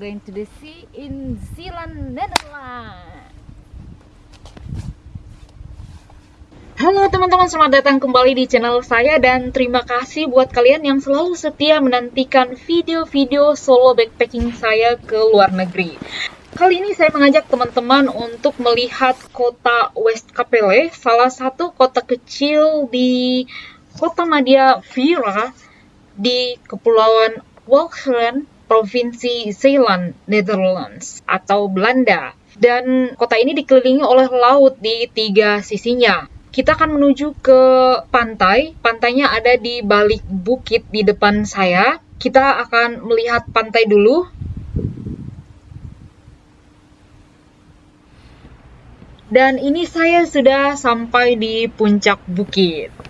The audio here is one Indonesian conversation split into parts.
going to the sea in Zealand, Netherlands. Halo teman-teman, selamat datang kembali di channel saya dan terima kasih buat kalian yang selalu setia menantikan video-video solo backpacking saya ke luar negeri. Kali ini saya mengajak teman-teman untuk melihat kota West Capelle, salah satu kota kecil di kota Madia Vira di Kepulauan Walcheren, Provinsi Zeeland, Netherlands atau Belanda. Dan kota ini dikelilingi oleh laut di tiga sisinya. Kita akan menuju ke pantai. Pantainya ada di balik bukit di depan saya. Kita akan melihat pantai dulu. Dan ini saya sudah sampai di puncak bukit.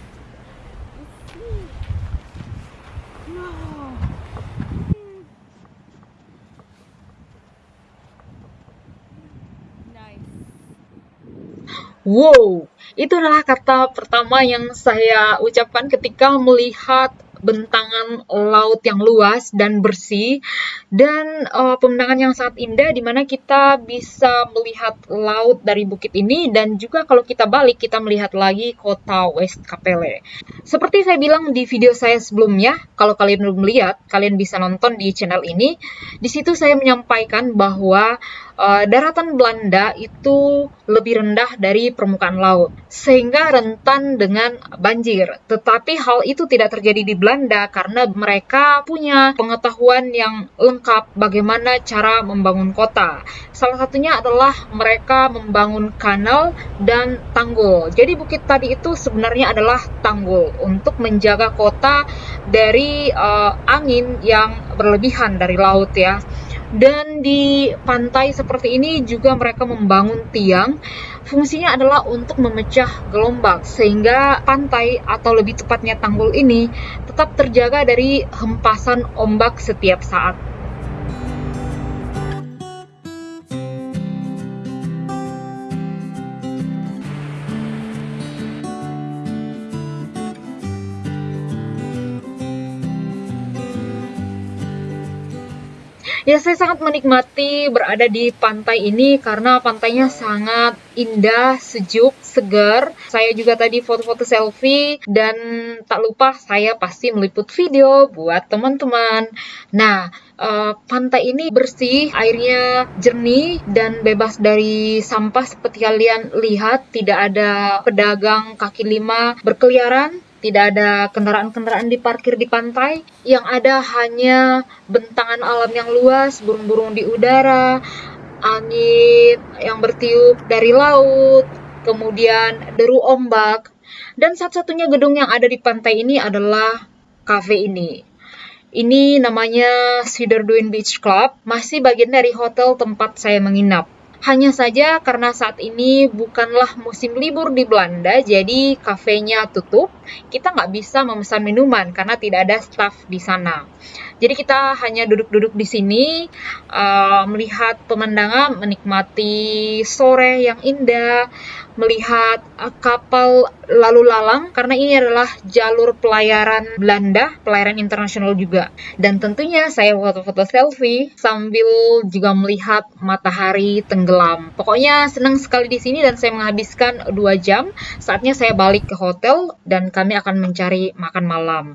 Wow, itu adalah kata pertama yang saya ucapkan ketika melihat bentangan laut yang luas dan bersih dan uh, pemandangan yang sangat indah di mana kita bisa melihat laut dari bukit ini dan juga kalau kita balik kita melihat lagi kota West Capelle. Seperti saya bilang di video saya sebelumnya, kalau kalian belum melihat, kalian bisa nonton di channel ini. Di situ saya menyampaikan bahwa uh, daratan Belanda itu lebih rendah dari permukaan laut, sehingga rentan dengan banjir. Tetapi hal itu tidak terjadi di Belanda karena mereka punya pengetahuan yang lengkap bagaimana cara membangun kota. Salah satunya adalah mereka membangun kanal dan tanggul. Jadi bukit tadi itu sebenarnya adalah tanggul untuk menjaga kota dari uh, angin yang berlebihan dari laut ya. Dan di pantai seperti ini juga mereka membangun tiang. Fungsinya adalah untuk memecah gelombang sehingga pantai atau lebih tepatnya tanggul ini tetap terjaga dari hempasan ombak setiap saat. Ya, saya sangat menikmati berada di pantai ini karena pantainya sangat indah, sejuk, segar. Saya juga tadi foto-foto selfie dan tak lupa saya pasti meliput video buat teman-teman. Nah, uh, pantai ini bersih, airnya jernih dan bebas dari sampah seperti kalian lihat, tidak ada pedagang kaki lima berkeliaran tidak ada kendaraan-kendaraan diparkir di pantai, yang ada hanya bentangan alam yang luas, burung-burung di udara, angin yang bertiup dari laut, kemudian deru ombak, dan satu-satunya gedung yang ada di pantai ini adalah cafe ini. Ini namanya Cedar Dune Beach Club, masih bagian dari hotel tempat saya menginap. Hanya saja karena saat ini bukanlah musim libur di Belanda, jadi kafenya tutup. Kita nggak bisa memesan minuman karena tidak ada staff di sana. Jadi kita hanya duduk-duduk di sini, uh, melihat pemandangan, menikmati sore yang indah, melihat uh, kapal lalu lalang karena ini adalah jalur pelayaran Belanda, pelayaran internasional juga. Dan tentunya saya foto-foto selfie sambil juga melihat matahari tenggelam. Pokoknya senang sekali di sini dan saya menghabiskan dua jam. Saatnya saya balik ke hotel dan kami akan mencari makan malam.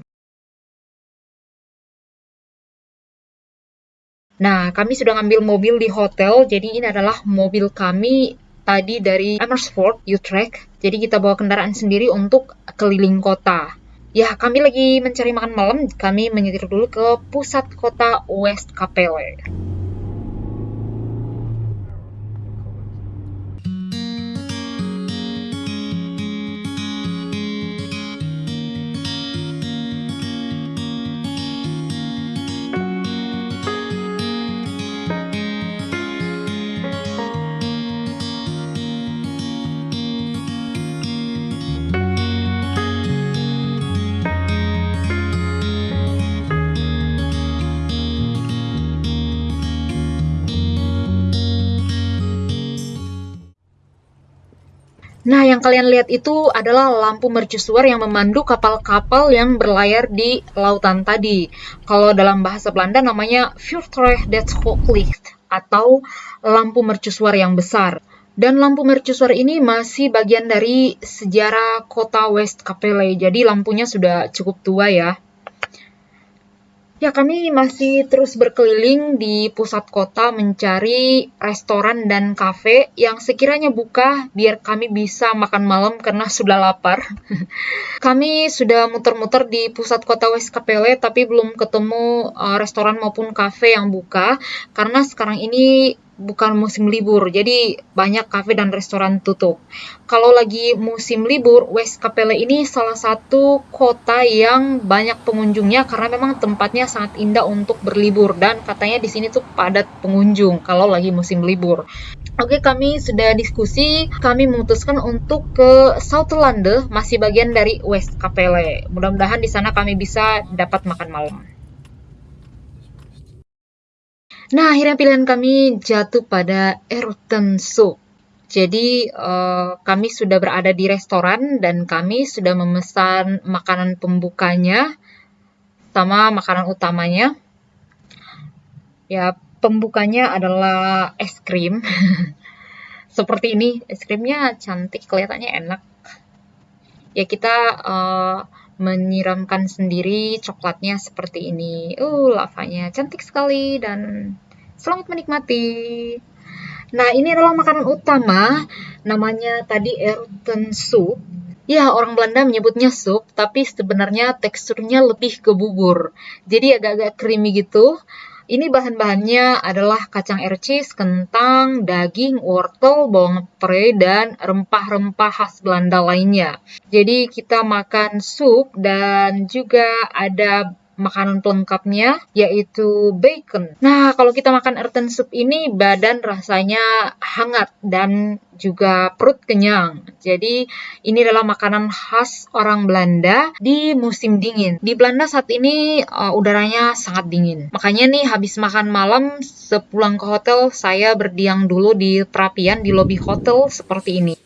Nah, kami sudah ngambil mobil di hotel, jadi ini adalah mobil kami tadi dari Amersfoort, Utrecht. Jadi kita bawa kendaraan sendiri untuk keliling kota. Ya, kami lagi mencari makan malam, kami menyetir dulu ke pusat kota West Capelle. Nah, yang kalian lihat itu adalah lampu mercusuar yang memandu kapal-kapal yang berlayar di lautan tadi. Kalau dalam bahasa Belanda namanya Vuurtuig dat Hoogvliegt atau lampu mercusuar yang besar. Dan lampu mercusuar ini masih bagian dari sejarah kota West Kapelle, jadi lampunya sudah cukup tua ya. Ya, kami masih terus berkeliling di pusat kota mencari restoran dan kafe yang sekiranya buka biar kami bisa makan malam karena sudah lapar. kami sudah muter-muter di pusat kota West Kapelle tapi belum ketemu uh, restoran maupun kafe yang buka karena sekarang ini bukan musim libur, jadi banyak kafe dan restoran tutup. Kalau lagi musim libur, West Capelle ini salah satu kota yang banyak pengunjungnya karena memang tempatnya sangat indah untuk berlibur dan katanya di sini tuh padat pengunjung kalau lagi musim libur. Oke, kami sudah diskusi, kami memutuskan untuk ke Southland, masih bagian dari West Capelle. Mudah-mudahan di sana kami bisa dapat makan malam. Nah, akhirnya pilihan kami jatuh pada Eruten Soup. Jadi, uh, kami sudah berada di restoran dan kami sudah memesan makanan pembukanya sama makanan utamanya. Ya, pembukanya adalah es krim. Seperti ini, es krimnya cantik, kelihatannya enak. Ya, kita uh, menyiramkan sendiri coklatnya seperti ini. Uh, lavanya cantik sekali dan selamat menikmati. Nah, ini adalah makanan utama, namanya tadi erten soup. Ya, orang Belanda menyebutnya sup, tapi sebenarnya teksturnya lebih ke bubur. Jadi agak-agak creamy gitu. Ini bahan-bahannya adalah kacang cheese, kentang, daging, wortel, bawang pre, dan rempah-rempah khas Belanda lainnya. Jadi kita makan sup dan juga ada makanan pelengkapnya yaitu bacon. Nah, kalau kita makan earthen soup ini badan rasanya hangat dan juga perut kenyang. Jadi, ini adalah makanan khas orang Belanda di musim dingin. Di Belanda saat ini uh, udaranya sangat dingin. Makanya nih habis makan malam sepulang ke hotel saya berdiam dulu di perapian di lobi hotel seperti ini.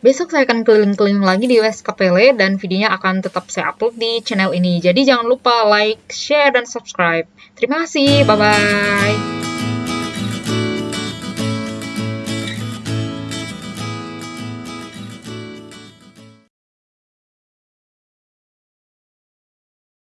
Besok saya akan keliling-keliling lagi di West Capelle dan videonya akan tetap saya upload di channel ini. Jadi jangan lupa like, share, dan subscribe. Terima kasih, bye-bye.